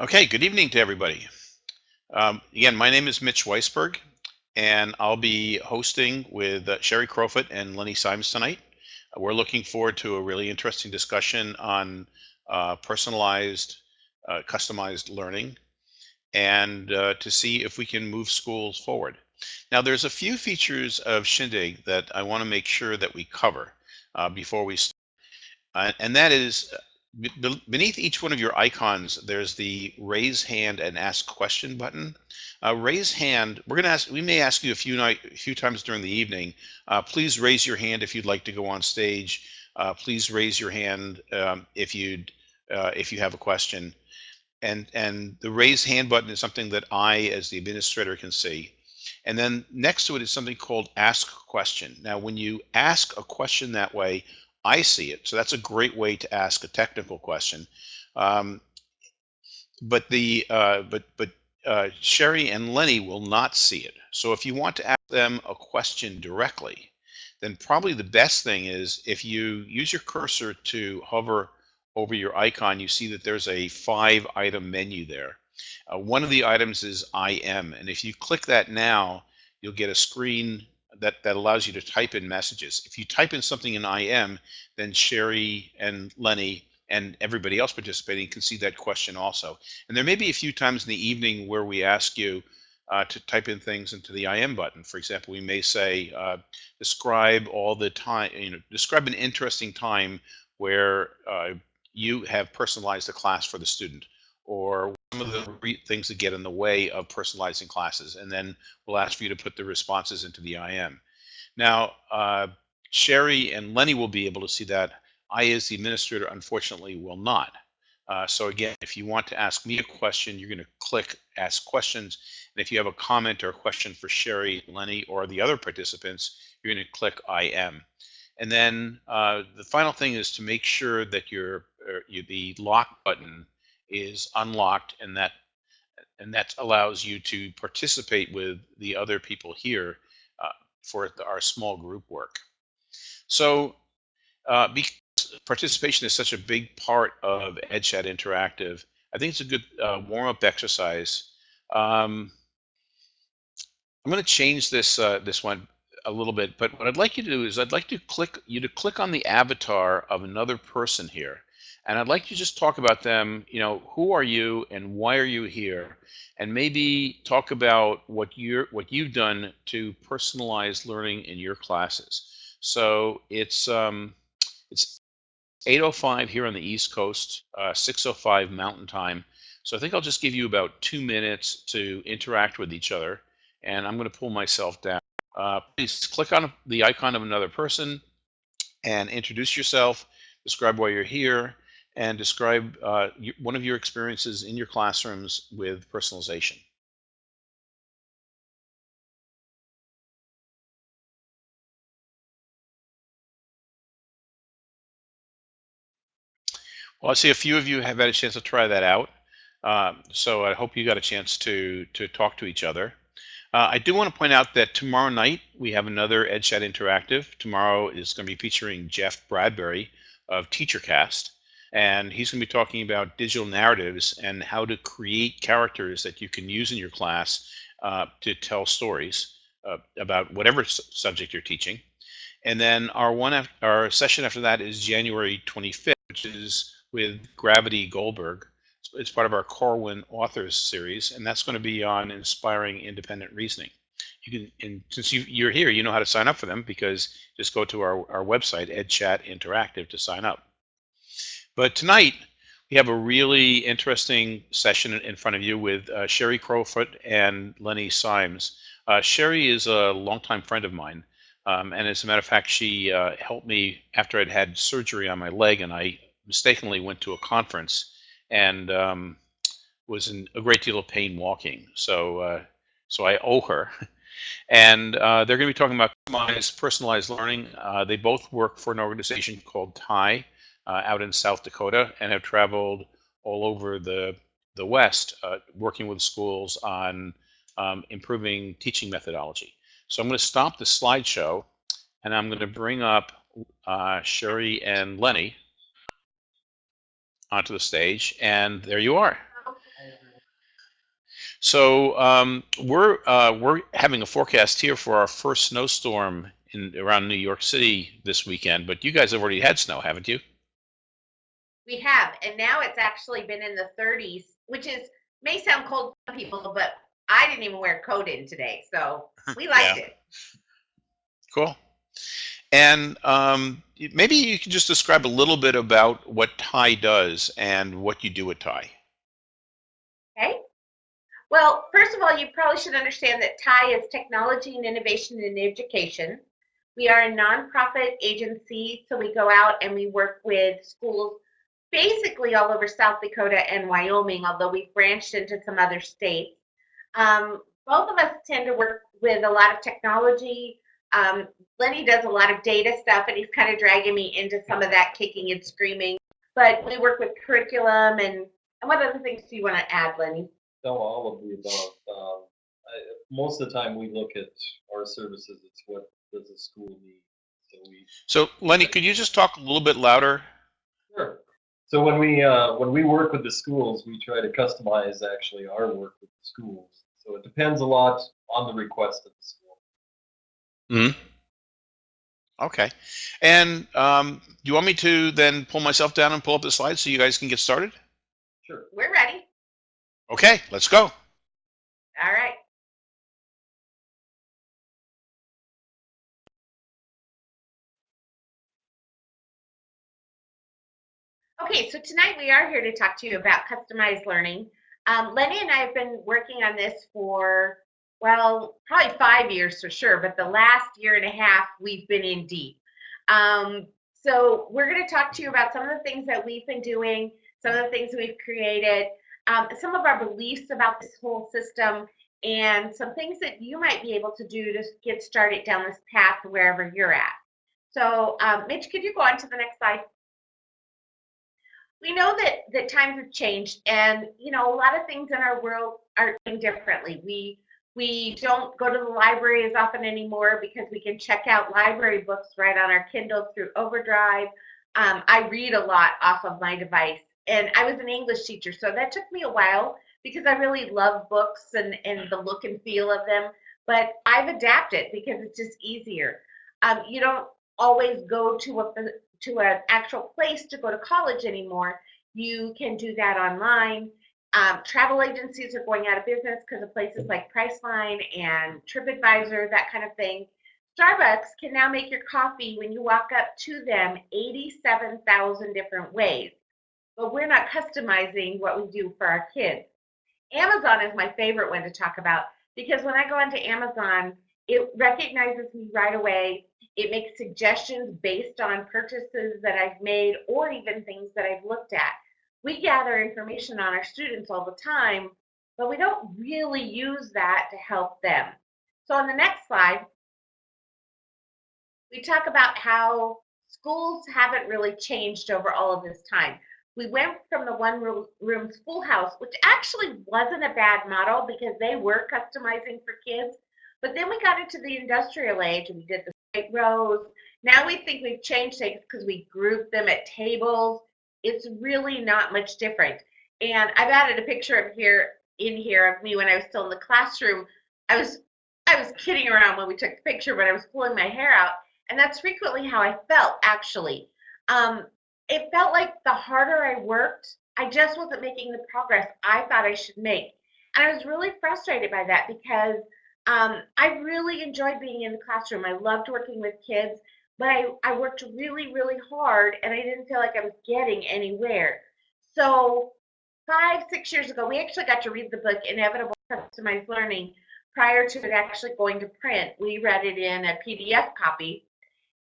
Okay, good evening to everybody. Um, again, my name is Mitch Weisberg, and I'll be hosting with uh, Sherry Crowfoot and Lenny Symes tonight. We're looking forward to a really interesting discussion on uh, personalized, uh, customized learning and uh, to see if we can move schools forward. Now, there's a few features of Shindig that I want to make sure that we cover uh, before we start. and that is beneath each one of your icons, there's the raise hand and ask question button. Uh, raise hand, we're going to ask, we may ask you a few, night, a few times during the evening, uh, please raise your hand if you'd like to go on stage. Uh, please raise your hand um, if you'd, uh, if you have a question. And, and the raise hand button is something that I, as the administrator, can see. And then next to it is something called ask question. Now, when you ask a question that way, I see it. So that's a great way to ask a technical question. Um, but the uh, but but uh, Sherry and Lenny will not see it. So if you want to ask them a question directly, then probably the best thing is if you use your cursor to hover over your icon, you see that there's a five item menu there. Uh, one of the items is IM, and if you click that now, you'll get a screen that, that allows you to type in messages. If you type in something in IM, then Sherry and Lenny and everybody else participating can see that question also. And there may be a few times in the evening where we ask you uh, to type in things into the IM button. For example, we may say, uh, describe all the time, you know, describe an interesting time where uh, you have personalized a class for the student or some of the things that get in the way of personalizing classes. And then we'll ask for you to put the responses into the IM. Now, uh, Sherry and Lenny will be able to see that. I, as the administrator, unfortunately will not. Uh, so again, if you want to ask me a question, you're going to click Ask Questions. And if you have a comment or a question for Sherry, Lenny, or the other participants, you're going to click IM. And then uh, the final thing is to make sure that your, uh, your the lock button is unlocked and that and that allows you to participate with the other people here uh, for our small group work. So uh, because participation is such a big part of EdChat Interactive, I think it's a good uh, warm-up exercise. Um, I'm going to change this uh, this one a little bit, but what I'd like you to do is I'd like to click you to click on the avatar of another person here. And I'd like to just talk about them, you know, who are you and why are you here? And maybe talk about what you're what you've done to personalize learning in your classes. So it's um, it's 8:05 here on the East Coast, uh, 6:05 Mountain Time. So I think I'll just give you about two minutes to interact with each other, and I'm going to pull myself down. Uh, please click on the icon of another person and introduce yourself. Describe why you're here, and describe uh, one of your experiences in your classrooms with personalization. Well, I see a few of you have had a chance to try that out. Uh, so I hope you got a chance to, to talk to each other. Uh, I do want to point out that tomorrow night we have another EdChat Interactive. Tomorrow is going to be featuring Jeff Bradbury of TeacherCast and he's going to be talking about digital narratives and how to create characters that you can use in your class uh, to tell stories uh, about whatever subject you're teaching. And then our one our session after that is January 25th, which is with Gravity Goldberg. It's part of our Corwin Authors series, and that's going to be on inspiring independent reasoning. You can, and since you, you're here, you know how to sign up for them because just go to our, our website, EdChat Interactive, to sign up. But tonight, we have a really interesting session in front of you with uh, Sherry Crowfoot and Lenny Symes. Uh, Sherry is a longtime friend of mine. Um, and as a matter of fact, she uh, helped me after I'd had surgery on my leg and I mistakenly went to a conference and um, was in a great deal of pain walking. So, uh, so I owe her. And uh, they're going to be talking about personalized learning. Uh, they both work for an organization called TIE, uh, out in South Dakota and have traveled all over the, the West uh, working with schools on um, improving teaching methodology. So I'm going to stop the slideshow and I'm going to bring up uh, Sherry and Lenny onto the stage. And there you are. So um, we're uh, we're having a forecast here for our first snowstorm in around New York City this weekend. But you guys have already had snow, haven't you? We have, and now it's actually been in the 30s, which is may sound cold to people, but I didn't even wear a coat in today, so we liked Yeah. it. Cool. And um, maybe you can just describe a little bit about what TIE does and what you do at TIE. Okay. Well, first of all, you probably should understand that TIE is Technology and Innovation in Education. We are a nonprofit agency, so we go out and we work with schools basically all over South Dakota and Wyoming, although we've branched into some other states. Um, both of us tend to work with a lot of technology. Um, Lenny does a lot of data stuff, and he's kind of dragging me into some of that kicking and screaming. But we work with curriculum and, and what other things do you want to add, Lenny? No, all of the above. Um, I, most of the time, we look at our services. It's what does the school need. So we So Lenny, could you just talk a little bit louder? sure. So when we uh, when we work with the schools, we try to customize actually our work with the schools. So it depends a lot on the request of the school. hmm Okay. And um, do you want me to then pull myself down and pull up the slides so you guys can get started? Sure. We're ready. Okay, let's go. All right. Okay, so tonight we are here to talk to you about customized learning. Um, Lenny and I have been working on this for, well, probably five years for sure, but the last year and a half we've been in deep. Um, so we're going to talk to you about some of the things that we've been doing, some of the things we've created, um, some of our beliefs about this whole system, and some things that you might be able to do to get started down this path wherever you're at. So, um, Mitch, could you go on to the next slide? We know that that times have changed, and you know a lot of things in our world are doing differently. We we don't go to the library as often anymore because we can check out library books right on our Kindle through Overdrive. Um, I read a lot off of my device, and I was an English teacher, so that took me a while because I really love books and, and the look and feel of them. But I've adapted because it's just easier. Um, you don't always go to a to an actual place to go to college anymore. You can do that online. Um, travel agencies are going out of business because of places like Priceline and TripAdvisor, that kind of thing. Starbucks can now make your coffee when you walk up to them 87,000 different ways. But we're not customizing what we do for our kids. Amazon is my favorite one to talk about because when I go onto Amazon, it recognizes me right away. It makes suggestions based on purchases that I've made or even things that I've looked at. We gather information on our students all the time, but we don't really use that to help them. So on the next slide, we talk about how schools haven't really changed over all of this time. We went from the one room, schoolhouse, which actually wasn't a bad model because they were customizing for kids. But then we got into the industrial age and we did the straight rows. Now we think we've changed things because we group them at tables. It's really not much different. And I've added a picture of here in here of me when I was still in the classroom. I was I was kidding around when we took the picture, but I was pulling my hair out, and that's frequently how I felt actually. Um, it felt like the harder I worked, I just wasn't making the progress I thought I should make. And I was really frustrated by that because um, I really enjoyed being in the classroom. I loved working with kids, but I, I worked really, really hard and I didn't feel like I was getting anywhere. So, five, six years ago, we actually got to read the book Inevitable Customized Learning prior to it actually going to print. We read it in a PDF copy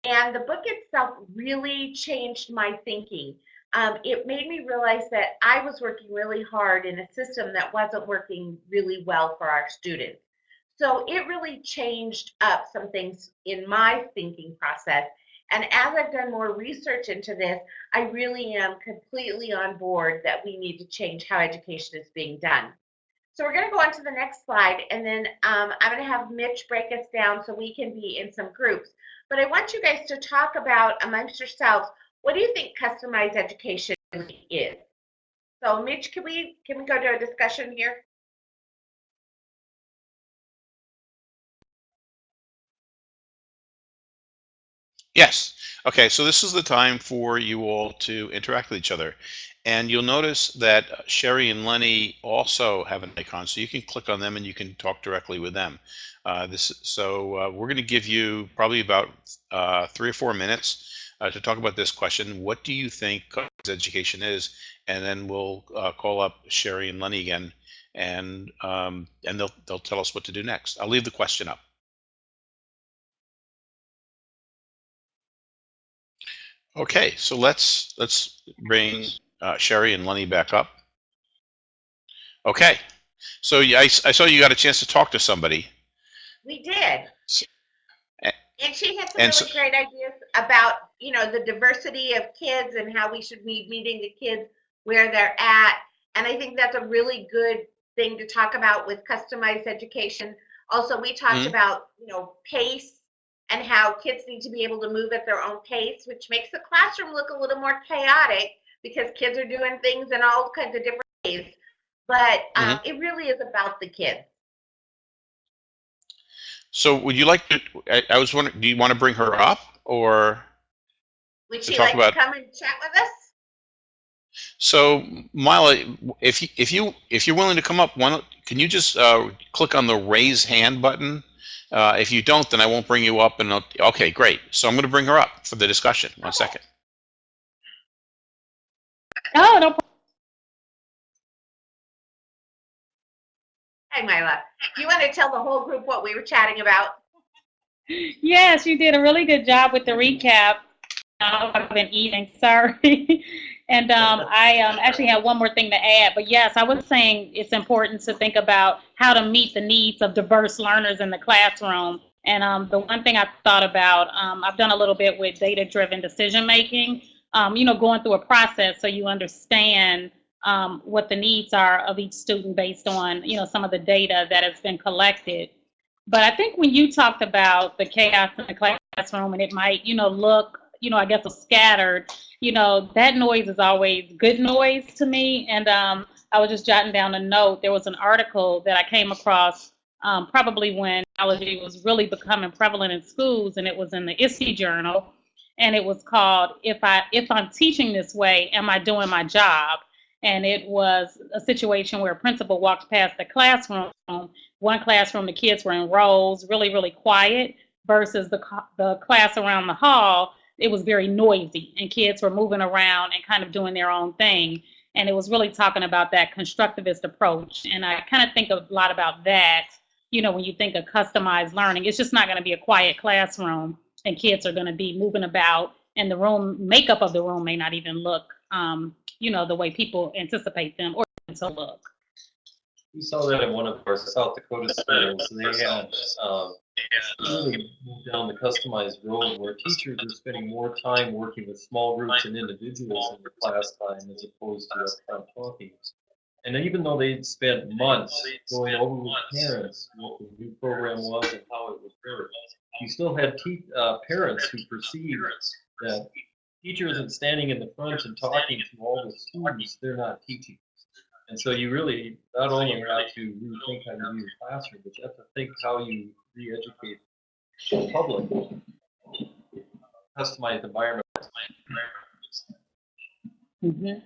and the book itself really changed my thinking. Um, it made me realize that I was working really hard in a system that wasn't working really well for our students. So it really changed up some things in my thinking process. And as I've done more research into this, I really am completely on board that we need to change how education is being done. So we're going to go on to the next slide, and then um, I'm going to have Mitch break us down so we can be in some groups. But I want you guys to talk about amongst yourselves, what do you think customized education is? So Mitch, can we can we go to a discussion here? Yes. Okay, so this is the time for you all to interact with each other. And you'll notice that Sherry and Lenny also have an icon, so you can click on them and you can talk directly with them. Uh, this, so uh, we're going to give you probably about uh, three or four minutes uh, to talk about this question. What do you think education is? And then we'll uh, call up Sherry and Lenny again, and um, and they'll they'll tell us what to do next. I'll leave the question up. Okay, so let's let's bring uh, Sherry and Lenny back up. Okay, so yeah, I, I saw you got a chance to talk to somebody. We did. And she had some really so- great ideas about, you know, the diversity of kids and how we should be meeting the kids where they're at. And I think that's a really good thing to talk about with customized education. Also, we talked Mhm. about, you know, pace and how kids need to be able to move at their own pace, which makes the classroom look a little more chaotic because kids are doing things in all kinds of different ways. But um, it really is about the kids. So would you like to? I, I was wondering, do you want to bring her up or? Would she like about- to come and chat with us? So Mila, if you, if you if you're willing to come up, don't, can you just uh, click on the raise hand button? Uh, if you don't, then I won't bring you up. And I'll, okay, great. So I'm going to bring her up for the discussion. One second. Oh, no problem. Hi, Mila. Do you want to tell the whole group what we were chatting about? Yes, you did a really good job with the recap. I've been eating, sorry. and um, I um, actually have one more thing to add. But yes, I was saying it's important to think about how to meet the needs of diverse learners in the classroom. And um, the one thing I thought about, um, I've done a little bit with data-driven decision making. Um, you know, going through a process so you understand um, what the needs are of each student based on you know some of the data that has been collected. But I think when you talked about the chaos in the classroom and it might, you know, look, you know, I guess a scattered, you know, that noise is always good noise to me. And um, I was just jotting down a note. There was an article that I came across um, probably when technology was really becoming prevalent in schools, and it was in the ISTE journal, and it was called "If I If I'm Teaching This Way, Am I Doing My Job?" And it was a situation where a principal walked past the classroom one classroom, the kids were in rows, really, really quiet, versus the, the class around the hall, it was very noisy, and kids were moving around and kind of doing their own thing. And it was really talking about that constructivist approach. And I kind of think a lot about that, you know, when you think of customized learning. It's just not going to be a quiet classroom, and kids are going to be moving about, and the room makeup of the room may not even look, um, you know, the way people anticipate them or to look. We saw that in one of our South Dakota schools. They had um, really moved down the customized road where teachers are spending more time working with small groups and individuals in their class time as opposed to upfront talking. And even though they'd spent months going over with parents what the new program was and how it would work, you still had uh, parents who perceived that teacher isn't standing in the front and talking to all the students, they're not teaching. And so you really not only have to rethink how you use your classroom, but you have to think how you re-educate the public. Customized environment. Mhm.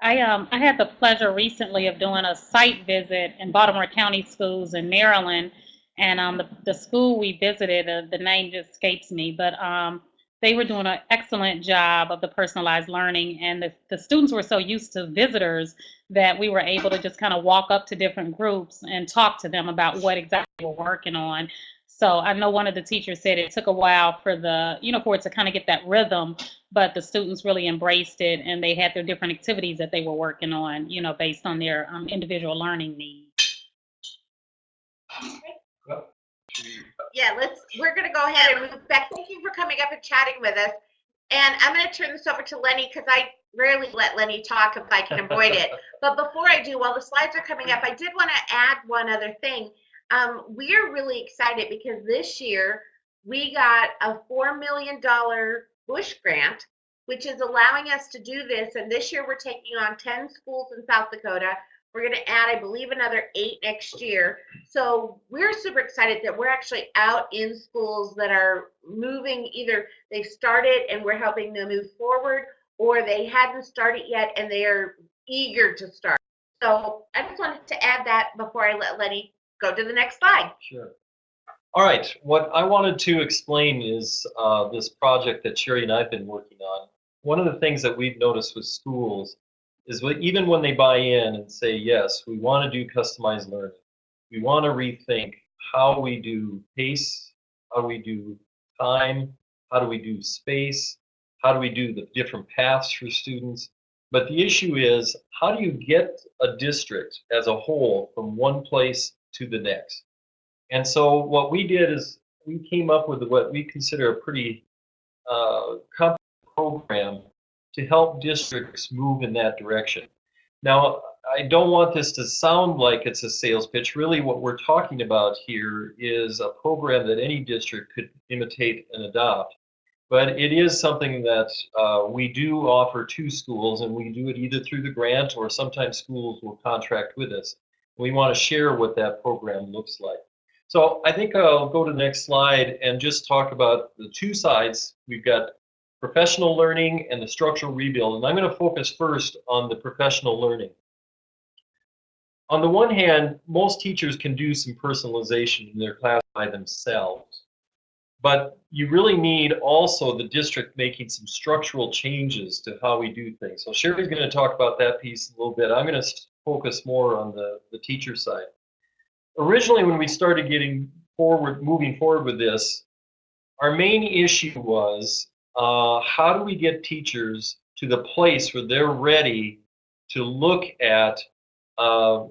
I um I had the pleasure recently of doing a site visit in Baltimore County schools in Maryland, and um the, the school we visited, uh, the name just escapes me, but um they were doing an excellent job of the personalized learning, and the, the students were so used to visitors that we were able to just kind of walk up to different groups and talk to them about what exactly we're working on. So I know one of the teachers said it took a while for the, you know, for it to kind of get that rhythm, but the students really embraced it and they had their different activities that they were working on, you know, based on their um, individual learning needs. Yeah, let's, we're gonna go ahead and move back. Thank you for coming up and chatting with us. And I'm gonna turn this over to Lenny, because I rarely let Lenny talk if I can avoid it. But before I do, while the slides are coming up, I did want to add one other thing. Um, we're really excited because this year we got a $4 million Bush grant, which is allowing us to do this. And this year we're taking on 10 schools in South Dakota. We're going to add, I believe, another eight next year. So we're super excited that we're actually out in schools that are moving. Either they've started and we're helping them move forward, or they hadn't started yet and they are eager to start. So I just wanted to add that before I let Lenny go to the next slide. Sure. All right, what I wanted to explain is uh, this project that Sherry and I've been working on. One of the things that we've noticed with schools is that even when they buy in and say, yes, we want to do customized learning, we want to rethink how we do pace, how we do time, how do we do space, how do we do the different paths for students. But the issue is, how do you get a district as a whole from one place to the next? And so what we did is we came up with what we consider a pretty uh, comprehensive program to help districts move in that direction. Now, I don't want this to sound like it's a sales pitch. Really, what we're talking about here is a program that any district could imitate and adopt. But it is something that uh, we do offer to schools, and we do it either through the grant or sometimes schools will contract with us. We want to share what that program looks like. So I think I'll go to the next slide and just talk about the two sides. We've got professional learning and the structural rebuild. And I'm going to focus first on the professional learning. On the one hand, most teachers can do some personalization in their class by themselves. But you really need also the district making some structural changes to how we do things. So Sherry's going to talk about that piece a little bit. I'm going to focus more on the, the teacher side. Originally, when we started getting forward, moving forward with this, our main issue was uh, how do we get teachers to the place where they're ready to look at uh,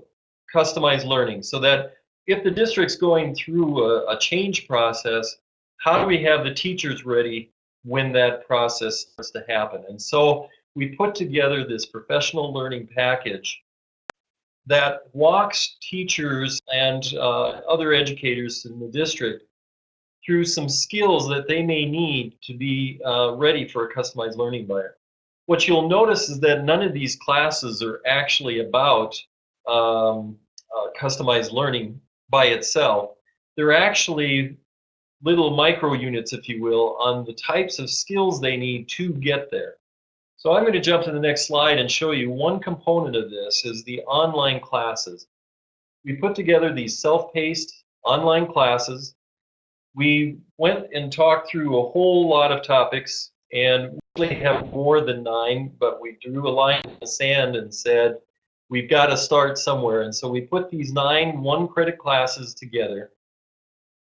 customized learning so that if the district's going through a, a change process, how do we have the teachers ready when that process starts to happen? And so we put together this professional learning package that walks teachers and uh, other educators in the district through some skills that they may need to be uh, ready for a customized learning environment. What you'll notice is that none of these classes are actually about um, uh, customized learning by itself. They're actually little micro units, if you will, on the types of skills they need to get there. So I'm going to jump to the next slide and show you one component of this is the online classes. We put together these self-paced online classes. We went and talked through a whole lot of topics and we have more than nine, but we drew a line in the sand and said, we've got to start somewhere. And so we put these nine one credit classes together.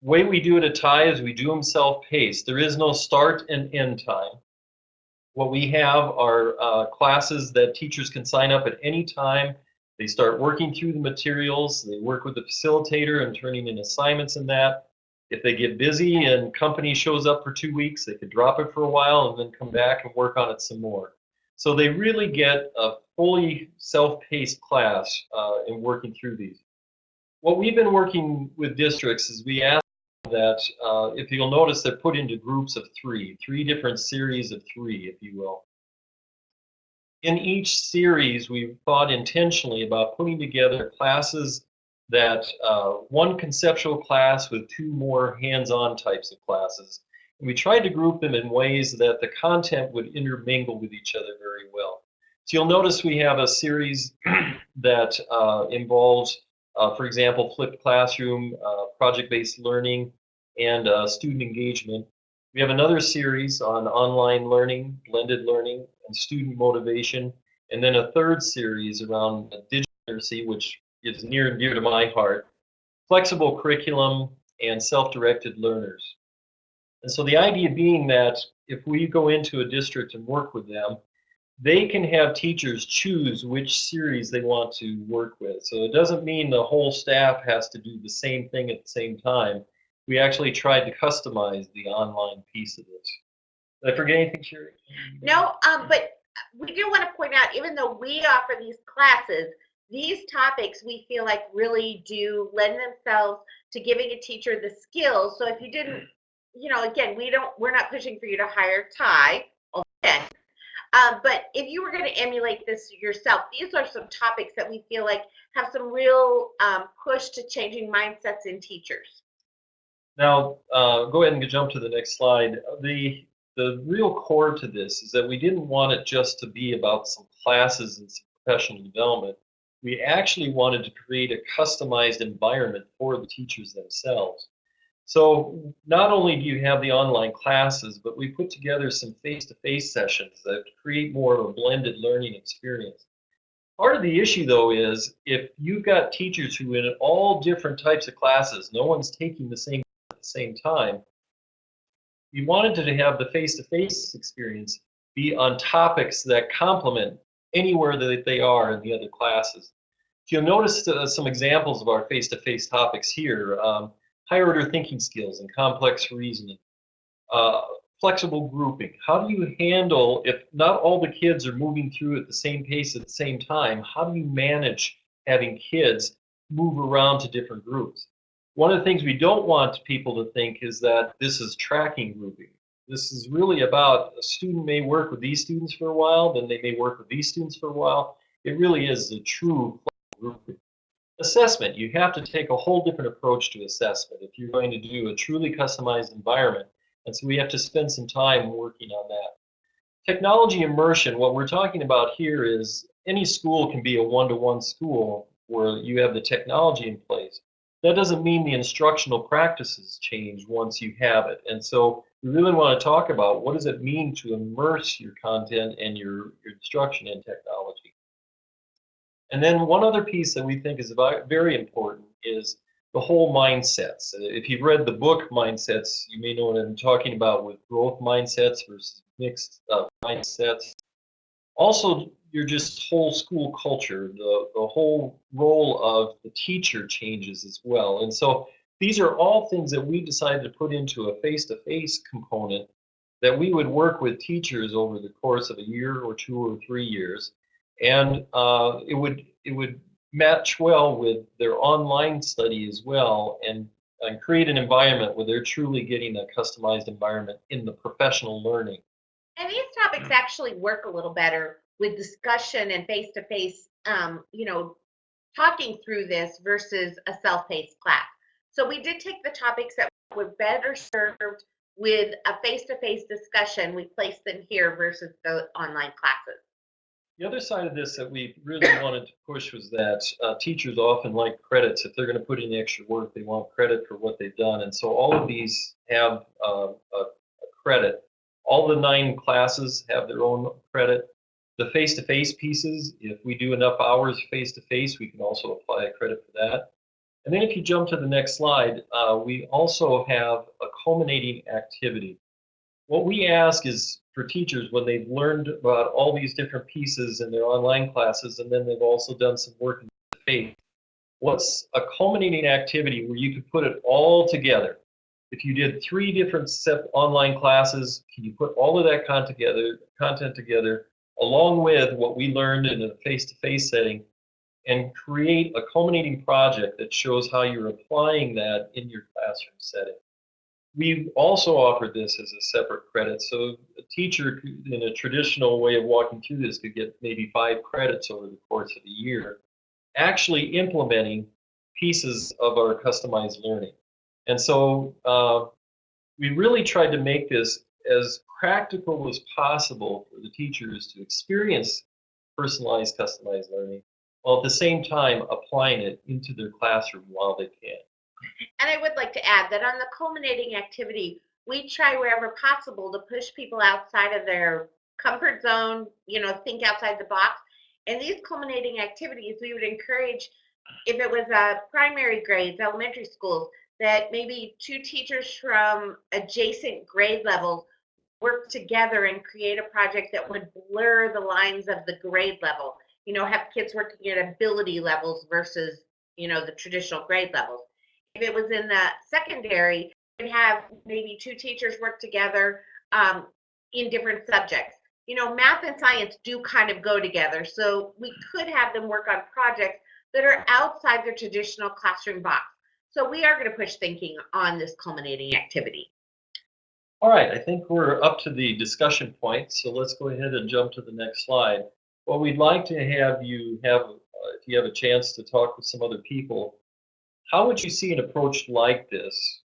The way we do it at TIE is we do them self-paced. There is no start and end time. What we have are uh, classes that teachers can sign up at any time. They start working through the materials. They work with the facilitator and turning in assignments and that. If they get busy and company shows up for two weeks, they could drop it for a while and then come back and work on it some more. So they really get a fully self-paced class uh, in working through these. What we've been working with districts is we ask that uh, if you'll notice they're put into groups of three, three different series of three, if you will. In each series, we've thought intentionally about putting together classes that uh, one conceptual class with two more hands-on types of classes. And we tried to group them in ways that the content would intermingle with each other very well. So you'll notice we have a series that uh, involves uh, for example, flipped classroom, uh, project-based learning, and uh, student engagement. We have another series on online learning, blended learning, and student motivation, and then a third series around digital literacy, which is near and dear to my heart, flexible curriculum, and self-directed learners. And so the idea being that if we go into a district and work with them, they can have teachers choose which series they want to work with. So it doesn't mean the whole staff has to do the same thing at the same time. We actually tried to customize the online piece of this. Did I forget anything, Sherry? No, um, but we do want to point out, even though we offer these classes, these topics we feel like really do lend themselves to giving a teacher the skills. So if you didn't, you know, again, we don't, we're not pushing for you to hire TIE. Again, Uh, but if you were going to emulate this yourself, these are some topics that we feel like have some real um, push to changing mindsets in teachers. Now, uh, go ahead and jump to the next slide. The the real core to this is that we didn't want it just to be about some classes and some professional development. We actually wanted to create a customized environment for the teachers themselves. So not only do you have the online classes, but we put together some face-to-face sessions that create more of a blended learning experience. Part of the issue though is if you've got teachers who in all different types of classes, no one's taking the same at the same time, we wanted to have the face-to-face experience be on topics that complement anywhere that they are in the other classes. You'll notice uh, some examples of our face-to-face topics here. Um, higher order thinking skills and complex reasoning. Uh, flexible grouping. How do you handle, if not all the kids are moving through at the same pace at the same time, how do you manage having kids move around to different groups? One of the things we don't want people to think is that this is tracking grouping. This is really about a student may work with these students for a while, then they may work with these students for a while. It really is a true. Assessment, you have to take a whole different approach to assessment if you're going to do a truly customized environment. And so we have to spend some time working on that. Technology immersion, what we're talking about here is any school can be a one-to-one -one school where you have the technology in place. That doesn't mean the instructional practices change once you have it. And so we really want to talk about what does it mean to immerse your content and your, your instruction in technology. And then one other piece that we think is very important is the whole mindsets. If you've read the book Mindsets, you may know what I'm talking about with growth mindsets versus mixed uh, mindsets. Also, your just whole school culture, the, the whole role of the teacher changes as well. And so these are all things that we decided to put into a face-to-face -face component that we would work with teachers over the course of a year or two or three years. And uh, it would it would match well with their online study as well and, and create an environment where they're truly getting a customized environment in the professional learning. And these topics actually work a little better with discussion and face-to-face, um, you know, talking through this versus a self-paced class. So we did take the topics that were better served with a face-to-face discussion. We placed them here versus the online classes. The other side of this that we really wanted to push was that uh, teachers often like credits. If they're going to put in the extra work, they want credit for what they've done. And so all of these have uh, a, a credit. All the nine classes have their own credit. The face-to-face -face pieces, if we do enough hours face-to-face, -face, we can also apply a credit for that. And then if you jump to the next slide, uh, we also have a culminating activity. What we ask is for teachers when they've learned about all these different pieces in their online classes and then they've also done some work in the faith, what's a culminating activity where you could put it all together? If you did three different set online classes, can you put all of that content together, content together along with what we learned in a face-to-face -face setting and create a culminating project that shows how you're applying that in your classroom setting. We also offered this as a separate credit, so a teacher in a traditional way of walking through this could get maybe five credits over the course of a year, actually implementing pieces of our customized learning. And so uh, we really tried to make this as practical as possible for the teachers to experience personalized, customized learning, while at the same time applying it into their classroom while they can. And I would like to add that on the culminating activity, we try wherever possible to push people outside of their comfort zone, you know, think outside the box. And these culminating activities, we would encourage, if it was uh, primary grades, elementary schools, that maybe two teachers from adjacent grade levels work together and create a project that would blur the lines of the grade level. You know, have kids working at ability levels versus, you know, the traditional grade levels. If it was in the secondary, we'd have maybe two teachers work together um, in different subjects. You know, math and science do kind of go together. So we could have them work on projects that are outside the traditional classroom box. So we are going to push thinking on this culminating activity. All right, I think we're up to the discussion point, so let's go ahead and jump to the next slide. Well, we'd like to have you have, uh, if you have a chance to talk with some other people, how would you see an approach like this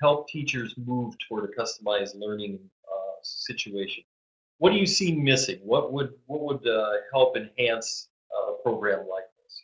help teachers move toward a customized learning uh, situation? What do you see missing? What would what would uh, help enhance uh, a program like this?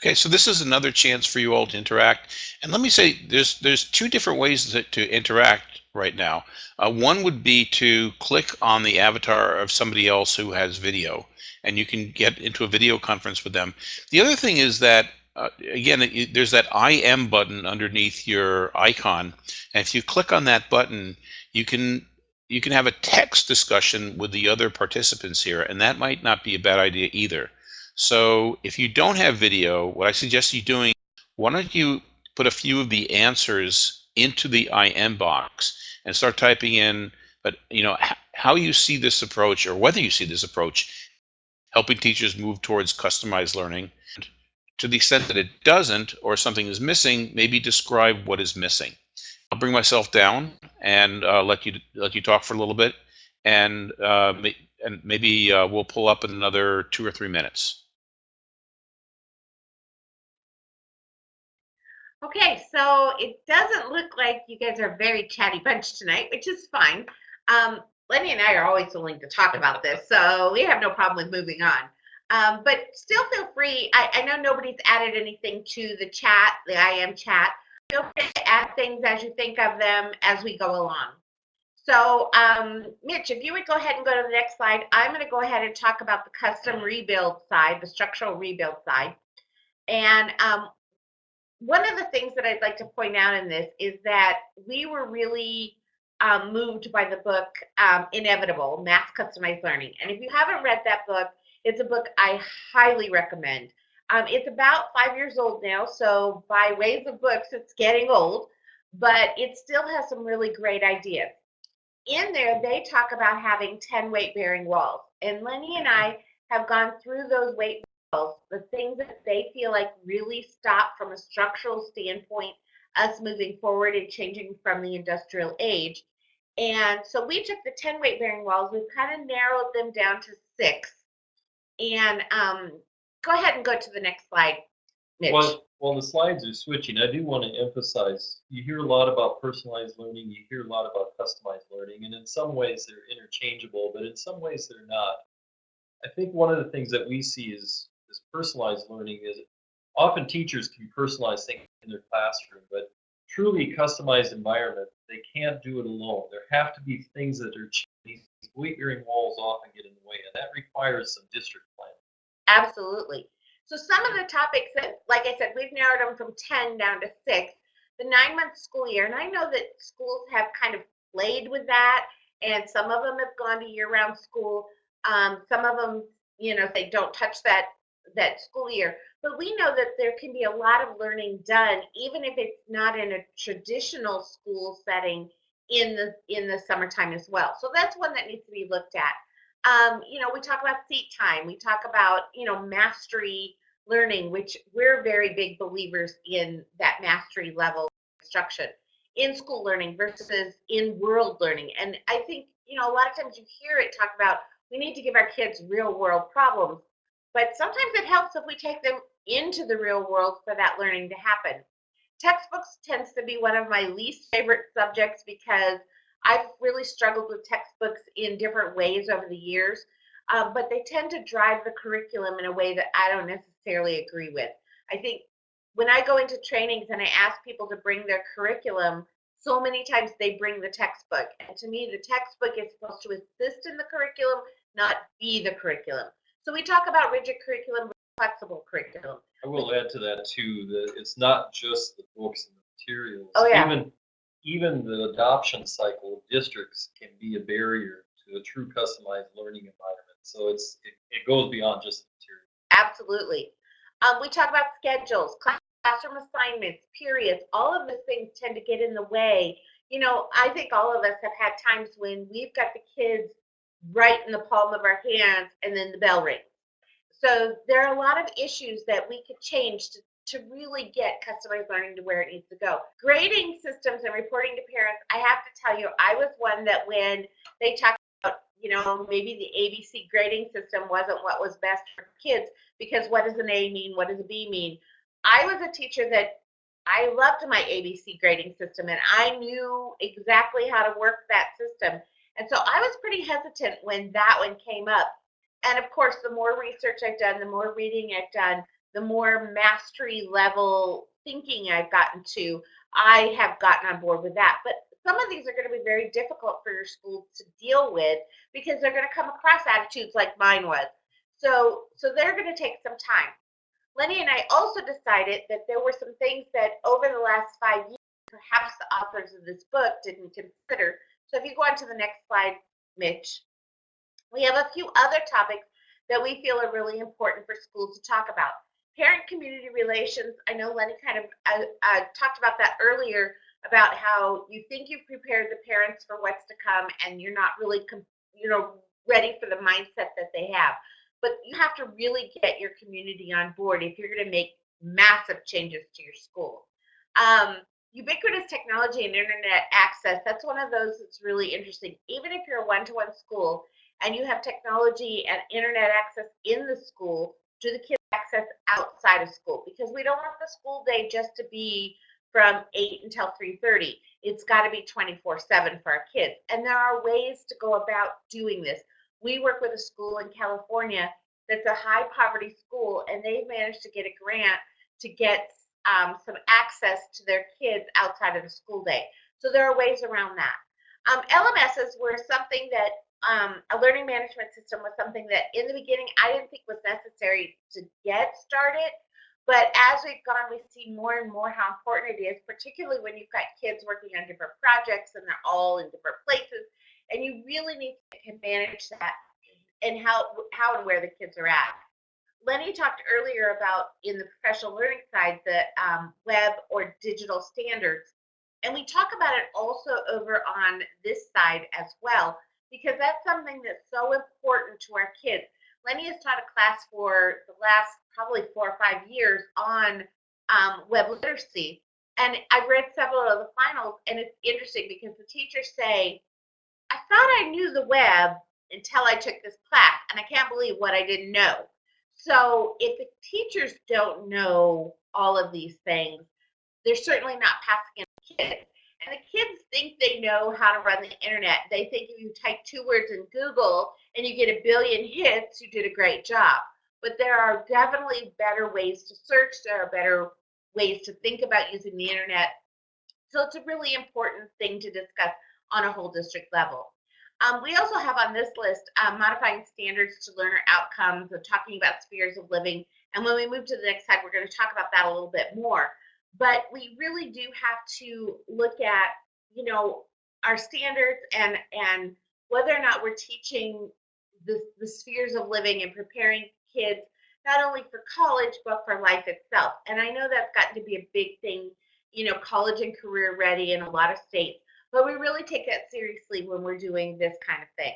Okay, so this is another chance for you all to interact. And let me say, there's there's two different ways to, to interact right now. Uh, one would be to click on the avatar of somebody else who has video, and you can get into a video conference with them. The other thing is that, uh, again, it, there's that I am button underneath your icon, and if you click on that button, you can you can have a text discussion with the other participants here, and that might not be a bad idea either. So if you don't have video, what I suggest you doing, why don't you put a few of the answers into the IM box and start typing in, but you know, how you see this approach or whether you see this approach helping teachers move towards customized learning. To the extent that it doesn't or something is missing, maybe describe what is missing. I'll bring myself down and uh, let you let you talk for a little bit, and uh, and maybe uh, we'll pull up in another two or three minutes. Okay, so it doesn't look like you guys are a very chatty bunch tonight, which is fine. Um, Lenny and I are always willing to talk about this, so we have no problem with moving on. Um, but still feel free. I, I, know nobody's added anything to the chat, the IM chat. Feel free to add things as you think of them as we go along. So, um, Mitch, if you would go ahead and go to the next slide, I'm going to go ahead and talk about the custom rebuild side, the structural rebuild side. And um, one of the things that I'd like to point out in this is that we were really um, moved by the book um, Inevitable Mass Customized Learning. And if you haven't read that book, it's a book I highly recommend. Um, it's about five years old now, so by ways of books, it's getting old, but it still has some really great ideas. In there, they talk about having 10 weight bearing walls. And Lenny and I have gone through those weight the things that they feel like really stop from a structural standpoint us moving forward and changing from the industrial age. And so we took the 10 weight bearing walls, we've kind of narrowed them down to six. And um, go ahead and go to the next slide, Mitch. Well, while the slides are switching, I do want to emphasize you hear a lot about personalized learning, you hear a lot about customized learning, and in some ways they're interchangeable, but in some ways they're not. I think one of the things that we see is this personalized learning is often teachers can personalize things in their classroom, but truly customized environment, they can't do it alone. There have to be things that are these weight bearing walls often get in the way, and that requires some district planning. Absolutely. So some of the topics that, like I said, we've narrowed them from 10 down to six. The nine month school year, and I know that schools have kind of played with that, and some of them have gone to year round school. Um, some of them, you know, they don't touch that that school year. But we know that there can be a lot of learning done, even if it's not in a traditional school setting in the in the summertime as well. So that's one that needs to be looked at. Um, you know, we talk about seat time. We talk about you know mastery learning, which we're very big believers in that mastery level instruction in school learning versus in world learning. And I think you know a lot of times you hear it talk about we need to give our kids real world problems but sometimes it helps if we take them into the real world for that learning to happen. Textbooks tends to be one of my least favorite subjects because I've really struggled with textbooks in different ways over the years, uh, but they tend to drive the curriculum in a way that I don't necessarily agree with. I think when I go into trainings and I ask people to bring their curriculum, so many times they bring the textbook. And to me, the textbook is supposed to assist in the curriculum, not be the curriculum. So we talk about rigid curriculum, flexible curriculum. I will add to that too that it's not just the books and the materials. Oh, yeah. Even even the adoption cycle of districts can be a barrier to a true customized learning environment. So it's it, it goes beyond just the material. Absolutely. Um, we talk about schedules, classroom assignments, periods. All of those things tend to get in the way. You know, I think all of us have had times when we've got the kids right in the palm of our hands and then the bell rings. So there are a lot of issues that we could change to, to really get customized learning to where it needs to go. Grading systems and reporting to parents, I have to tell you, I was one that when they talked about, you know, maybe the ABC grading system wasn't what was best for kids because what does an A mean? What does a B mean? I was a teacher that I loved my ABC grading system and I knew exactly how to work that system. And so I was pretty hesitant when that one came up. And of course, the more research I've done, the more reading I've done, the more mastery level thinking I've gotten to, I have gotten on board with that. But some of these are going to be very difficult for your school to deal with because they're going to come across attitudes like mine was. So, so they're going to take some time. Lenny and I also decided that there were some things that over the last five years, perhaps the authors of this book didn't consider. So if you go on to the next slide, Mitch, we have a few other topics that we feel are really important for schools to talk about. Parent community relations, I know Lenny kind of uh, uh, talked about that earlier, about how you think you've prepared the parents for what's to come and you're not really, you know, ready for the mindset that they have but you have to really get your community on board if you're going to make massive changes to your school. Um, ubiquitous technology and internet access, that's one of those that's really interesting. Even if you're a one-to-one school and you have technology and internet access in the school, do the kids access outside of school? Because we don't want the school day just to be from 8 until 3.30. It's got to be 24-7 for our kids. And there are ways to go about doing this we work with a school in California that's a high poverty school, and they've managed to get a grant to get um, some access to their kids outside of the school day. So there are ways around that. Um, LMSs were something that um, a learning management system was something that in the beginning I didn't think was necessary to get started. But as we've gone, we see more and more how important it is, particularly when you've got kids working on different projects and they're all in different places and you really need to manage that and how how and where the kids are at. Lenny talked earlier about in the professional learning side the um, web or digital standards, and we talk about it also over on this side as well because that's something that's so important to our kids. Lenny has taught a class for the last probably four or five years on um, web literacy, and I've read several of the finals, and it's interesting because the teachers say I thought I knew the web until I took this class, and I can't believe what I didn't know. So if the teachers don't know all of these things, they're certainly not passing it to kids. And the kids think they know how to run the internet. They think if you type two words in Google and you get a billion hits, you did a great job. But there are definitely better ways to search. There are better ways to think about using the internet. So it's a really important thing to discuss on a whole district level. Um, we also have on this list um, modifying standards to learner outcomes and talking about spheres of living. And when we move to the next slide, we're going to talk about that a little bit more. But we really do have to look at, you know, our standards and and whether or not we're teaching the, the spheres of living and preparing kids not only for college but for life itself. And I know that's gotten to be a big thing, you know, college and career ready in a lot of states. But we really take that seriously when we're doing this kind of thing.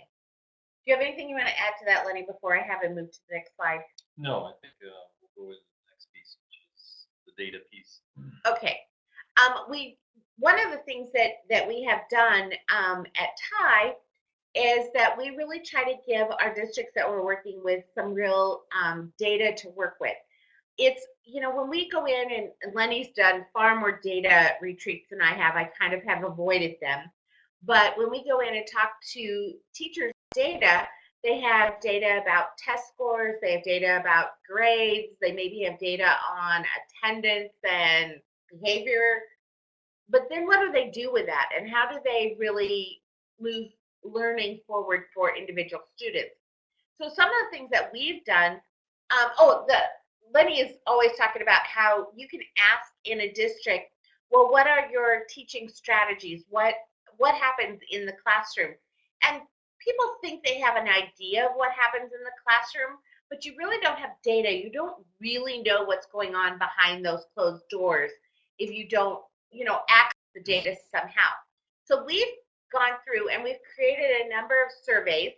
Do you have anything you want to add to that, Lenny, before I have it move to the next slide? No, I think uh, we'll go with the next piece, which is the data piece. Okay. Um, we one of the things that that we have done um, at TIE is that we really try to give our districts that we're working with some real um, data to work with it's you know when we go in and Lenny's done far more data retreats than I have. I kind of have avoided them. But when we go in and talk to teachers data, they have data about test scores, they have data about grades, they maybe have data on attendance and behavior. But then what do they do with that? And how do they really move learning forward for individual students? So some of the things that we've done, um, oh, the Lenny is always talking about how you can ask in a district, well, what are your teaching strategies? What what happens in the classroom? And people think they have an idea of what happens in the classroom, but you really don't have data. You don't really know what's going on behind those closed doors if you don't, you know, access the data somehow. So we've gone through and we've created a number of surveys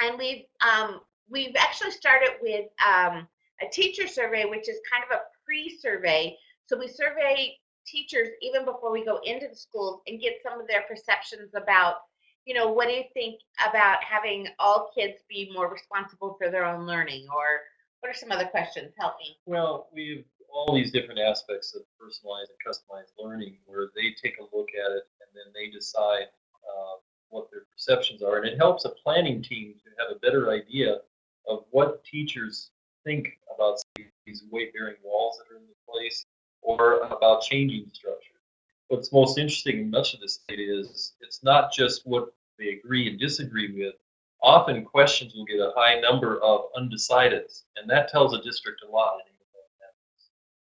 and we've um, we've actually started with um, a teacher survey, which is kind of a pre-survey. So we survey teachers even before we go into the schools and get some of their perceptions about, you know, what do you think about having all kids be more responsible for their own learning, or what are some other questions? Help me. Well, we have all these different aspects of personalized and customized learning where they take a look at it and then they decide uh, what their perceptions are. And it helps a planning team to have a better idea of what teachers think about these weight-bearing walls that are in the place or about changing structure. What's most interesting in much of this data is it's not just what they agree and disagree with. Often questions will get a high number of undecideds, and that tells a district a lot.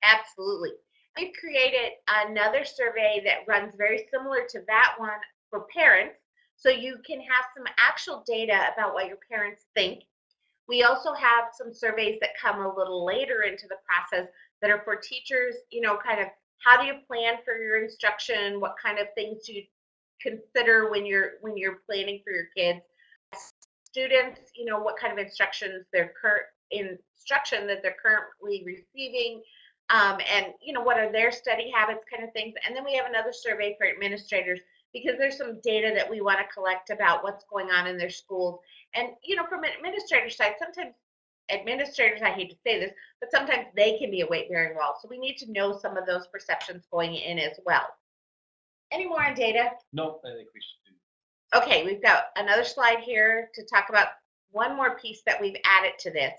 Absolutely. We've created another survey that runs very similar to that one for parents, so you can have some actual data about what your parents think. We also have some surveys that come a little later into the process that are for teachers, you know, kind of how do you plan for your instruction? What kind of things do you consider when you're when you're planning for your kids? Students, you know, what kind of instructions they're current instruction that they're currently receiving um, and you know what are their study habits kind of things and then we have another survey for administrators because there's some data that we want to collect about what's going on in their schools. And you know from an administrator side sometimes administrators i hate to say this but sometimes they can be a weight bearing wall. So we need to know some of those perceptions going in as well. Any more on data? No i think we should do okay we've got another slide here to talk about one more piece that we've added to this.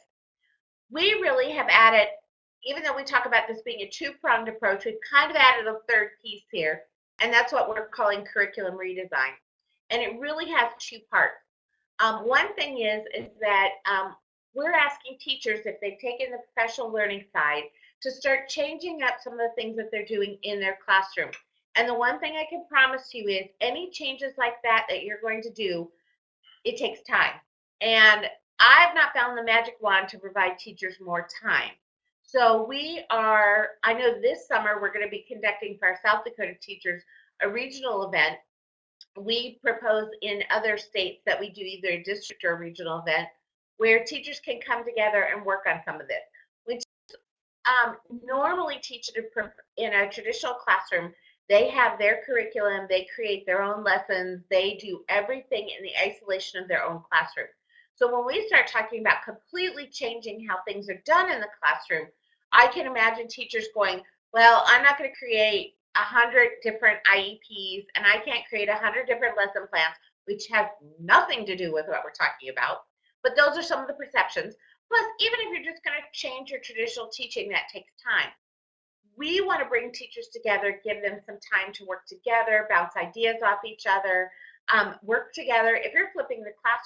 We really have added even though we talk about this being a two-pronged approach, we've kind of added a third piece here, and that's what we're calling curriculum redesign. And it really has two parts. Um, one thing is, is that um, we're asking teachers, if they've taken the professional learning side, to start changing up some of the things that they're doing in their classroom. And the one thing I can promise you is any changes like that that you're going to do, it takes time. And I've not found the magic wand to provide teachers more time. So we are, I know this summer we're going to be conducting for our South Dakota teachers a regional event. We propose in other states that we do either a district or a regional event where teachers can come together and work on some of this. We um, normally teach it in a traditional classroom. They have their curriculum, they create their own lessons, they do everything in the isolation of their own classroom. So when we start talking about completely changing how things are done in the classroom, I can imagine teachers going, well, I'm not going to create a hundred different IEPs and I can't create a hundred different lesson plans, which has nothing to do with what we're talking about. But those are some of the perceptions. Plus, even if you're just going to change your traditional teaching, that takes time. We want to bring teachers together, give them some time to work together, bounce ideas off each other, um, work together. If you're flipping the class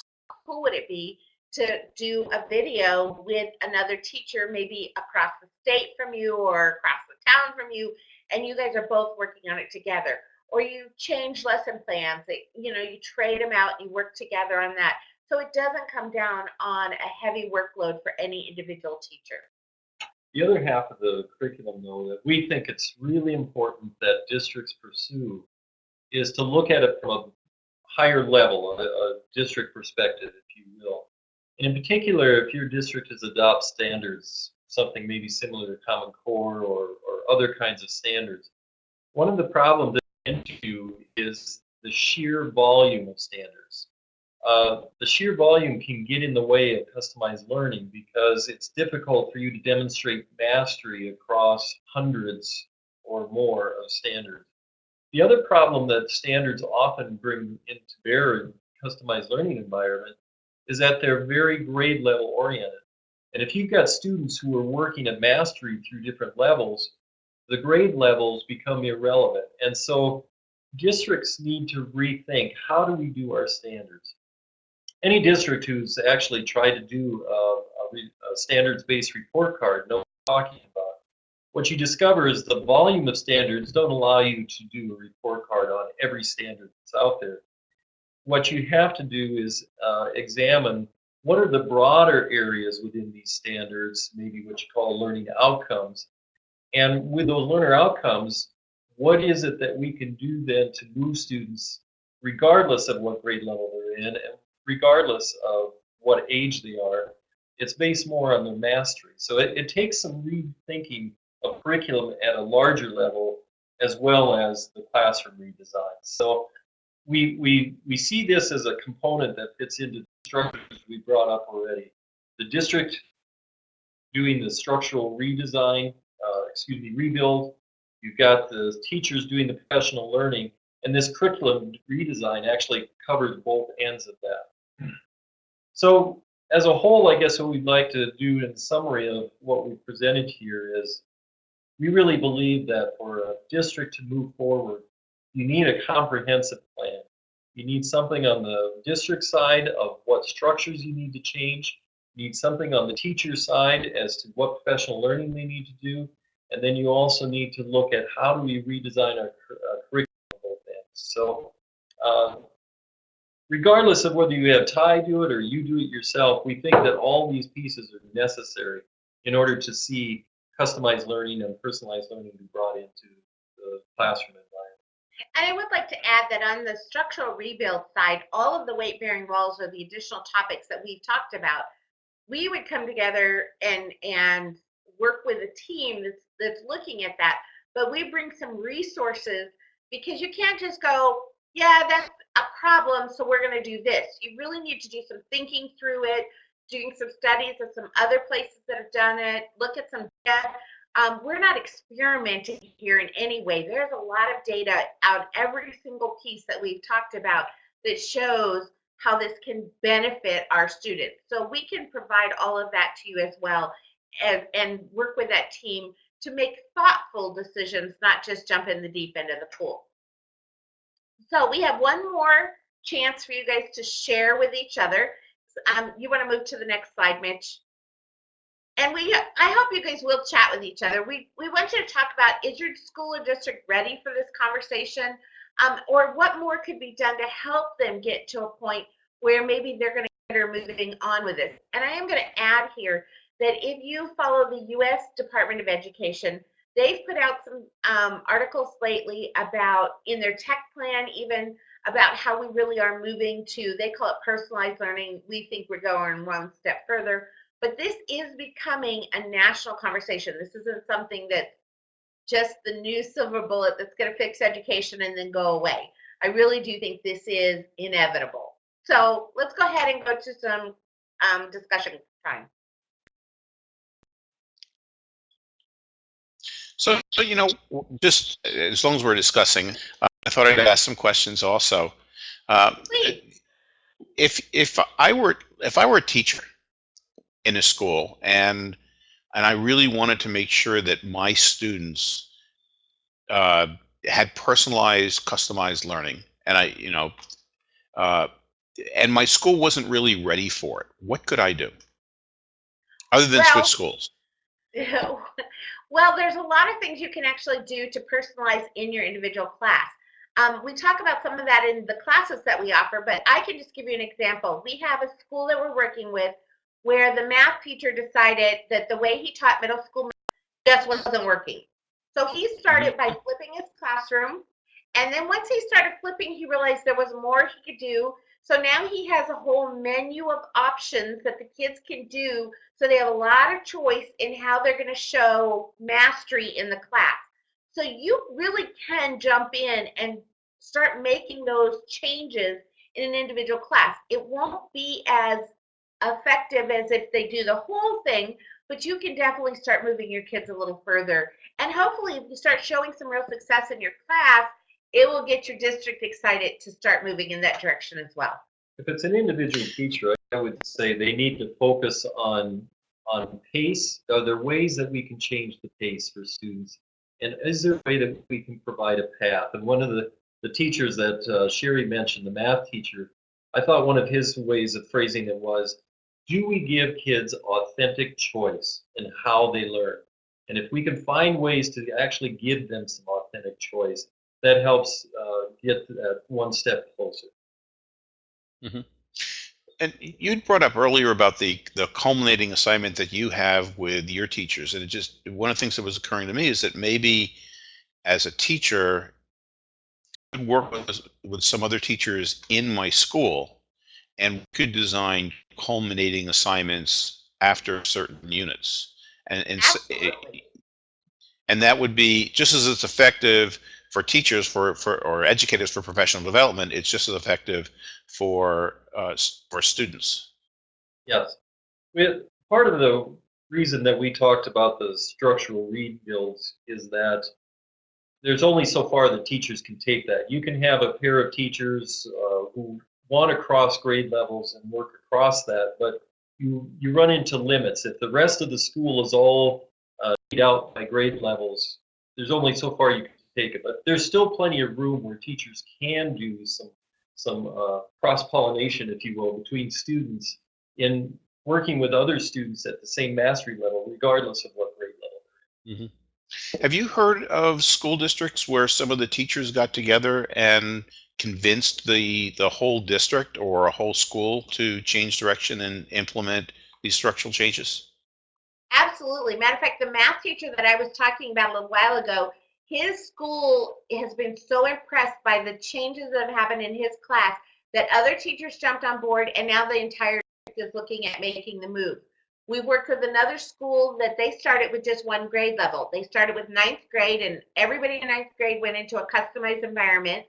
who would it be to do a video with another teacher, maybe across the state from you or across the town from you, and you guys are both working on it together. Or you change lesson plans, you know, you trade them out, you work together on that. So it doesn't come down on a heavy workload for any individual teacher. The other half of the curriculum, though, that we think it's really important that districts pursue is to look at it from a higher level, a, a district perspective, if you will. And in particular, if your district has adopted standards, something maybe similar to Common Core or, or other kinds of standards, one of the problems that into is the sheer volume of standards. Uh, the sheer volume can get in the way of customized learning because it's difficult for you to demonstrate mastery across hundreds or more of standards. The other problem that standards often bring into bear in customized learning environment is that they're very grade level oriented. And if you've got students who are working at mastery through different levels, the grade levels become irrelevant. And so districts need to rethink how do we do our standards. Any district who's actually tried to do a, a, standards-based report card knows what I'm talking about what you discover is the volume of standards don't allow you to do a report card on every standard that's out there. What you have to do is uh, examine what are the broader areas within these standards, maybe what you call learning outcomes. And with those learner outcomes, what is it that we can do then to move students, regardless of what grade level they're in, and regardless of what age they are, it's based more on their mastery. So it, it takes some rethinking of curriculum at a larger level as well as the classroom redesign. So we, we, we see this as a component that fits into the structures we brought up already. The district doing the structural redesign, uh, excuse me, rebuild. You've got the teachers doing the professional learning, and this curriculum redesign actually covers both ends of that. So as a whole, I guess what we'd like to do in summary of what we presented here is we really believe that for a district to move forward, you need a comprehensive plan. You need something on the district side of what structures you need to change. You need something on the teacher side as to what professional learning they need to do. And then you also need to look at how do we redesign our, our curriculum on. So um, regardless of whether you have TIE do it or you do it yourself, we think that all these pieces are necessary in order to see customized learning and personalized learning be brought into the classroom. And I would like to add that on the structural rebuild side, all of the weight-bearing walls are the additional topics that we've talked about. We would come together and and work with a team that's that's looking at that, but we bring some resources because you can't just go, yeah, that's a problem, so we're going to do this. You really need to do some thinking through it, doing some studies of some other places that have done it, look at some data. Um, we're not experimenting here in any way. There's a lot of data out every single piece that we've talked about that shows how this can benefit our students. So we can provide all of that to you as well and, and work with that team to make thoughtful decisions, not just jump in the deep end of the pool. So we have one more chance for you guys to share with each other. Um, you want to move to the next slide, Mitch? And we, I hope you guys will chat with each other. We, we want you to talk about, is your school or district ready for this conversation? Um, or what more could be done to help them get to a point where maybe they're going to consider moving on with this. And I am going to add here that if you follow the U.S. Department of Education, they've put out some um, articles lately about in their tech plan, even about how we really are moving to, they call it personalized learning. We think we're going one step further. But this is becoming a national conversation. This isn't something that's just the new silver bullet that's going to fix education and then go away. I really do think this is inevitable. So let's go ahead and go to some um, discussion time. So, so you know, just as long as we're discussing, uh, I thought I'd ask some questions also. Uh, Please. if if I were if I were a teacher in a school and and I really wanted to make sure that my students uh, had personalized, customized learning, and I, you know, uh, and my school wasn't really ready for it, what could I do other than Well- switch schools? well, there's a lot of things you can actually do to personalize in your individual class. Um, we talk about some of that in the classes that we offer, but I can just give you an example. We have a school that we're working with where the math teacher decided that the way he taught middle school math just wasn't working. So he started by flipping his classroom. And then once he started flipping, he realized there was more he could do. So now he has a whole menu of options that the kids can do. So they have a lot of choice in how they're going to show mastery in the class. So you really can jump in and start making those changes in an individual class. It won't be as effective as if they do the whole thing, but you can definitely start moving your kids a little further. And hopefully, if you start showing some real success in your class, it will get your district excited to start moving in that direction as well. If it's an individual teacher, I would say they need to focus on on pace. Are there ways that we can change the pace for students? And is there a way that we can provide a path? And one of the, the teachers that uh, Sherry mentioned, the math teacher, I thought one of his ways of phrasing it was, do we give kids authentic choice in how they learn? And if we can find ways to actually give them some authentic choice, that helps uh, get that one step closer. And you'd brought up earlier about the the culminating assignment that you have with your teachers, and it just one of the things that was occurring to me is that maybe as a teacher, I could work with with some other teachers in my school, and could design culminating assignments after certain units. And, and, Absolutely. and that would be just as it's effective for teachers for, for or educators for professional development, it's just as effective for uh, for students. Yes. We, part of the reason that we talked about the structural rebuilds is that there's only so far that teachers can take that. You can have a pair of teachers uh, who want to cross grade levels and work across that, but you, you run into limits. If the rest of the school is all uh, laid out by grade levels, there's only so far you can take it. But there's still plenty of room where teachers can do some some uh, cross pollination, if you will, between students in working with other students at the same mastery level, regardless of what grade level. Have you heard of school districts where some of the teachers got together and convinced the the whole district or a whole school to change direction and implement these structural changes? Absolutely. Matter of fact, the math teacher that I was talking about a little while ago, his school has been so impressed by the changes that have happened in his class that other teachers jumped on board and now the entire district is looking at making the move. We worked with another school that they started with just one grade level. They started with ninth grade and everybody in ninth grade went into a customized environment.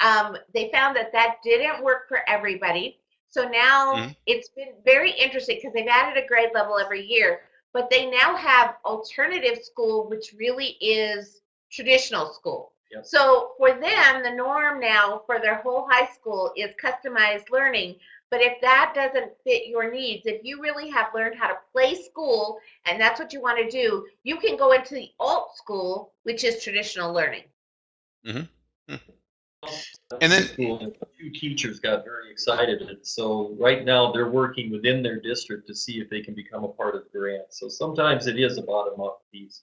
Um, they found that that didn't work for everybody. So now Mhm. it's been very interesting because they've added a grade level every year but they now have alternative school, which really is traditional school. Yep. So for them, the norm now for their whole high school is customized learning. But if that doesn't fit your needs, if you really have learned how to play school and that's what you want to do, you can go into the alt school, which is traditional learning. Mhm. And then- School, a few teachers got very excited, and so right now they're working within their district to see if they can become a part of the grant. So sometimes it is a bottom-up piece.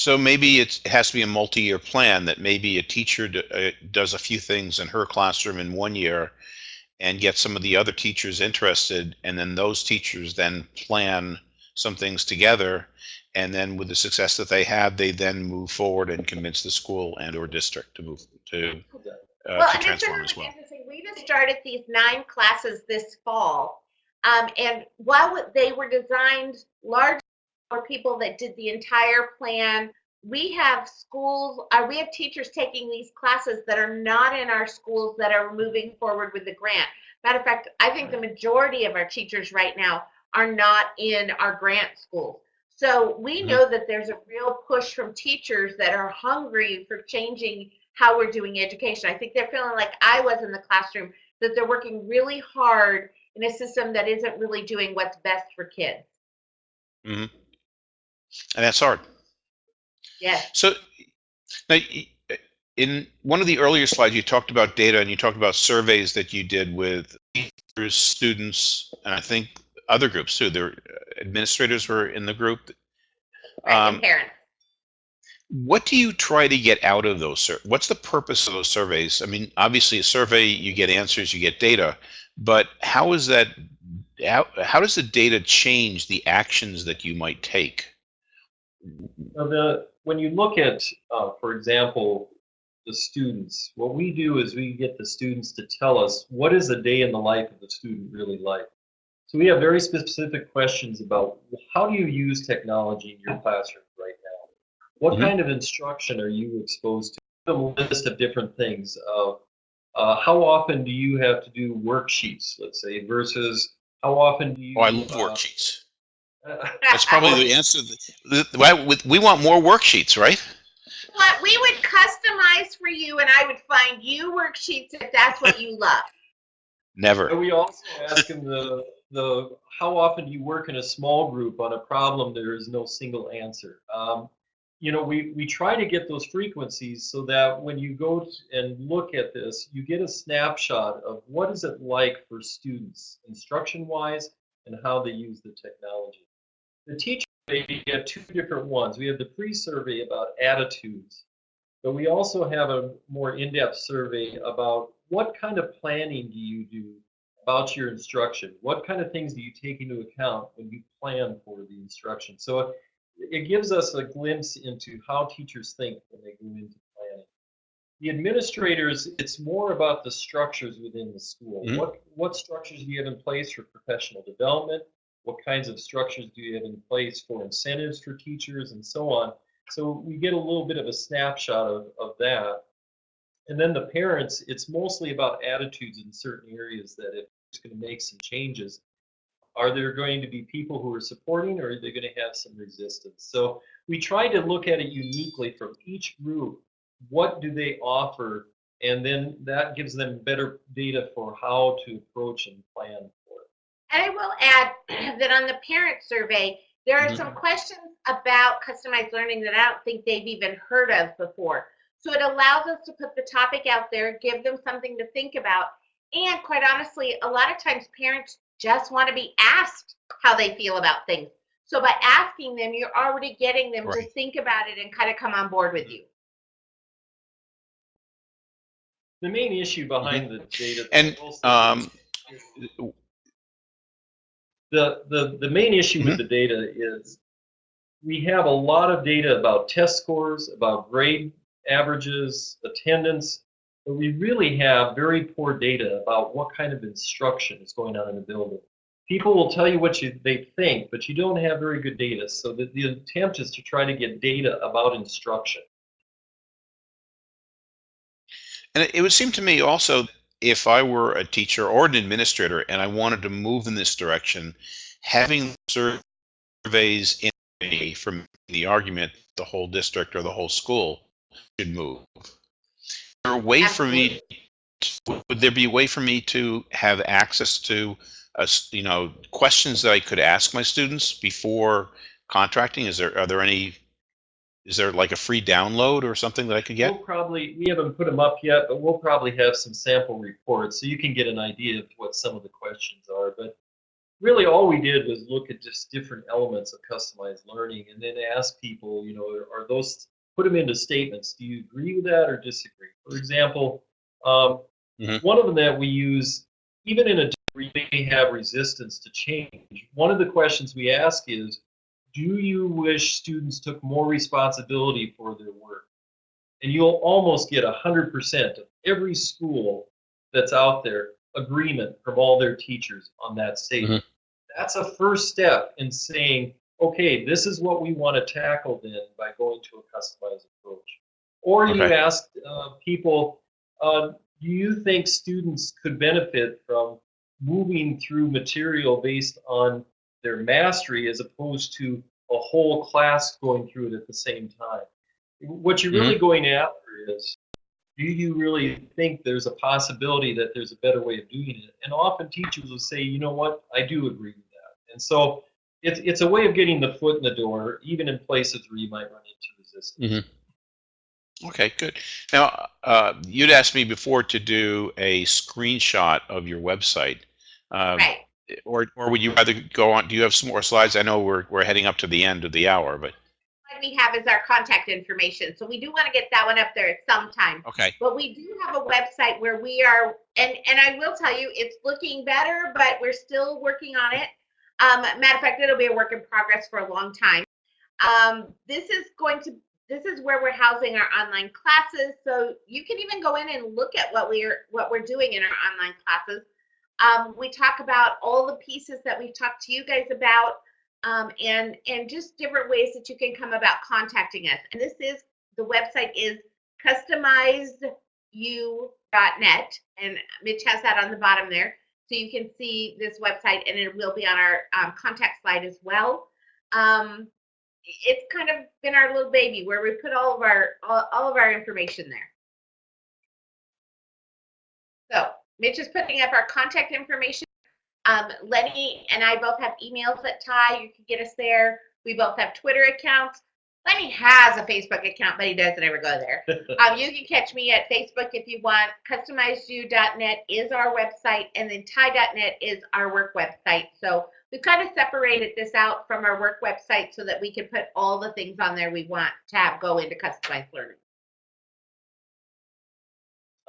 So maybe it's, it has to be a multi-year plan that maybe a teacher d- uh, does a few things in her classroom in one year and get some of the other teachers interested, and then those teachers then plan some things together. And then with the success that they have, they then move forward and convince the school and or district to move to, uh, well, to transform as well. We just started these nine classes this fall, um, and while they were designed largely for people that did the entire plan, we have schools, uh, we have teachers taking these classes that are not in our schools that are moving forward with the grant. Matter of fact, I think the majority of our teachers right now are not in our grant schools. So we Mhm. know that there's a real push from teachers that are hungry for changing how we're doing education. I think they're feeling like I was in the classroom, that they're working really hard in a system that isn't really doing what's best for kids. And that's hard. Yes. So now, in one of the earlier slides, you talked about data and you talked about surveys that you did with students, and I think other groups too. There, administrators were in the group. Right, Um, parents. What do you try to get out of those? What's the purpose of those surveys? I mean, obviously, a survey you get answers, you get data, but how is that? How, how does the data change the actions that you might take? Now the, when you look at, uh, for example, the students, what we do is we get the students to tell us what is a day in the life of the student really like. So we have very specific questions about how do you use technology in your classroom right now? What Mhm. kind of instruction are you exposed to? A list of different things of uh, how often do you have to do worksheets, let's say, versus how often do you? Oh, I love uh, worksheets. That's probably the answer. The- the- why- with- We want more worksheets, right? What we would customize for you, and I would find you worksheets if that's what you love. Never. And we also ask them the, the, how often do you work in a small group on a problem there is no single answer? Um, you know, we, we try to get those frequencies so that when you go and look at this, you get a snapshot of what is it like for students, instruction-wise, and how they use the technology. The teacher, we have two different ones. We have the pre-survey about attitudes, but we also have a more in-depth survey about what kind of planning do you do about your instruction? What kind of things do you take into account when you plan for the instruction? So it, gives us a glimpse into how teachers think when they go into planning. the administrators, it's more about the structures within the school. Mhm. What what structures do you have in place for professional development? What kinds of structures do you have in place for incentives for teachers and so on? So we get a little bit of a snapshot of, of that. And then the parents, it's mostly about attitudes in certain areas that it's going to make some changes, are there going to be people who are supporting or are they going to have some resistance? So we try to look at it uniquely from each group. What do they offer? And then that gives them better data for how to approach and plan. And I will add that on the parent survey, there are Mhm. some questions about customized learning that I don't think they've even heard of before. So it allows us to put the topic out there, give them something to think about. And quite honestly, a lot of times parents just want to be asked how they feel about things. So by asking them, you're already getting them to think about it and kind of come on board with you. The main issue behind the data. Mm-hmm. And, um, is- the, the, the main issue Mm-hmm. with the data is we have a lot of data about test scores, about grade averages, attendance, but we really have very poor data about what kind of instruction is going on in the building. People will tell you what you, they think, but you don't have very good data. So the, the attempt is to try to get data about instruction. And it- it would seem to me also, if I were a teacher or an administrator and I wanted to move in this direction, having surveys in me from the argument the whole district or the whole school should move. Is there a way for me, would there be a way for me to have access to, uh, you know, questions that I could ask my students before contracting? Is there, are there any, is there like a free download or something that I could get? We'll probably, we haven't put them up yet, but we'll probably have some sample reports so you can get an idea of what some of the questions are. But really all we did was look at just different elements of customized learning and then ask people, you know, are those, put them into statements. Do you agree with that or disagree? For example, um, Mhm. one of them that we use, even in a we may have resistance to change. One of the questions we ask is, do you wish students took more responsibility for their work? And you'll almost get 100% of every school that's out there agreement from all their teachers on that statement. That's a first step in saying, okay, this is what we want to tackle then by going to a customized approach. Or you ask uh, people, uh, do you think students could benefit from moving through material based on their mastery as opposed to a whole class going through it at the same time? What you're really going after is do you really think there's a possibility that there's a better way of doing it? And often teachers will say, you know what, I do agree with that. And so it's, it's a way of getting the foot in the door, even in places where you might run into resistance. Okay, good. Now, uh, you'd asked me before to do a screenshot of your website. Um, Right. Or, or would you rather go on, do you have some more slides? I know we're, we're heading up to the end of the hour, but, What we have is our contact information. So we do want to get that one up there at some time. okay. But we do have a website where we are, and, and I will tell you, it's looking better, but we're still working on it. Um, matter of fact, it'll be a work in progress for a long time. Um, this is going to, this is where we're housing our online classes. So you can even go in and look at what we're, what we're doing in our online classes. Um, we talk about all the pieces that we've talked to you guys about, um, and, and just different ways that you can come about contacting us. And this is, the website is customized u.net and Mitch has that on the bottom there. So you can see this website and it will be on our um, contact slide as well. Um, it's kind of been our little baby where we put all of our all, all of our information there. Mitch is putting up our contact information. Um, Lenny and I both have emails at TIE. You can get us there. We both have Twitter accounts. Lenny has a Facebook account, but he doesn't ever go there. um, you can catch me at Facebook if you want. CustomizedU.net is our website, and then TIE.net is our work website. So we've kind of separated this out from our work website so that we can put all the things on there we want to have go into customized learning.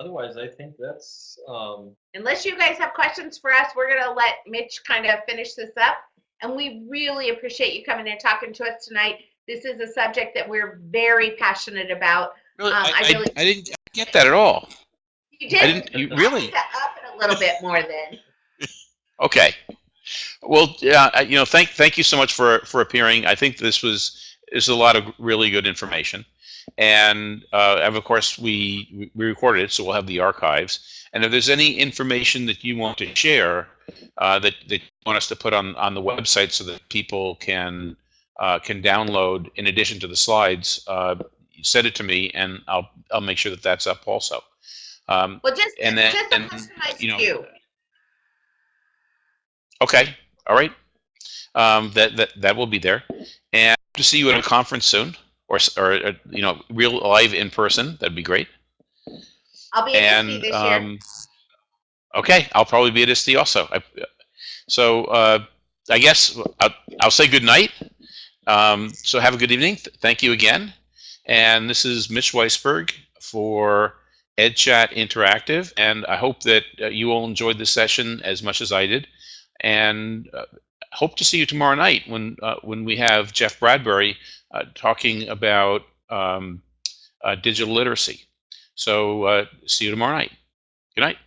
Otherwise, I think that's um, Unless you guys have questions for us, we're going to let Mitch kind of finish this up. And we really appreciate you coming and talking to us tonight. This is a subject that we're very passionate about. Really, Um, I, I I- really- I didn't, get that at all. You I did. didn't. You really? Up it a little bit more then. Okay. Well, yeah, uh, you know, thank thank you so much for for appearing. I think this was is a lot of really good information, and uh, and of course we we recorded it, so we'll have the archives. And if there's any information that you want to share uh, that that you want us to put on on the website so that people can uh, can download in addition to the slides, uh, send it to me, and I'll I'll make sure that that's up also. Um, Well, just, And then- just a and, you know, view. Okay, all right. Um, that that that will be there, and to see you at a conference soon, or or uh, you know, real live in person. That'd be great. I'll be at And DC this year. um, okay, I'll probably be at ISTE also. I, so uh, I guess I'll, I'll say good night. Um, so have a good evening. Th- Thank you again. And this is Mitch Weisberg for EdChat Interactive, and I hope that uh, you all enjoyed this session as much as I did. And uh, hope to see you tomorrow night when uh, when we have Jeff Bradbury talking about um, uh, digital literacy. So uh, see you tomorrow night. Good night.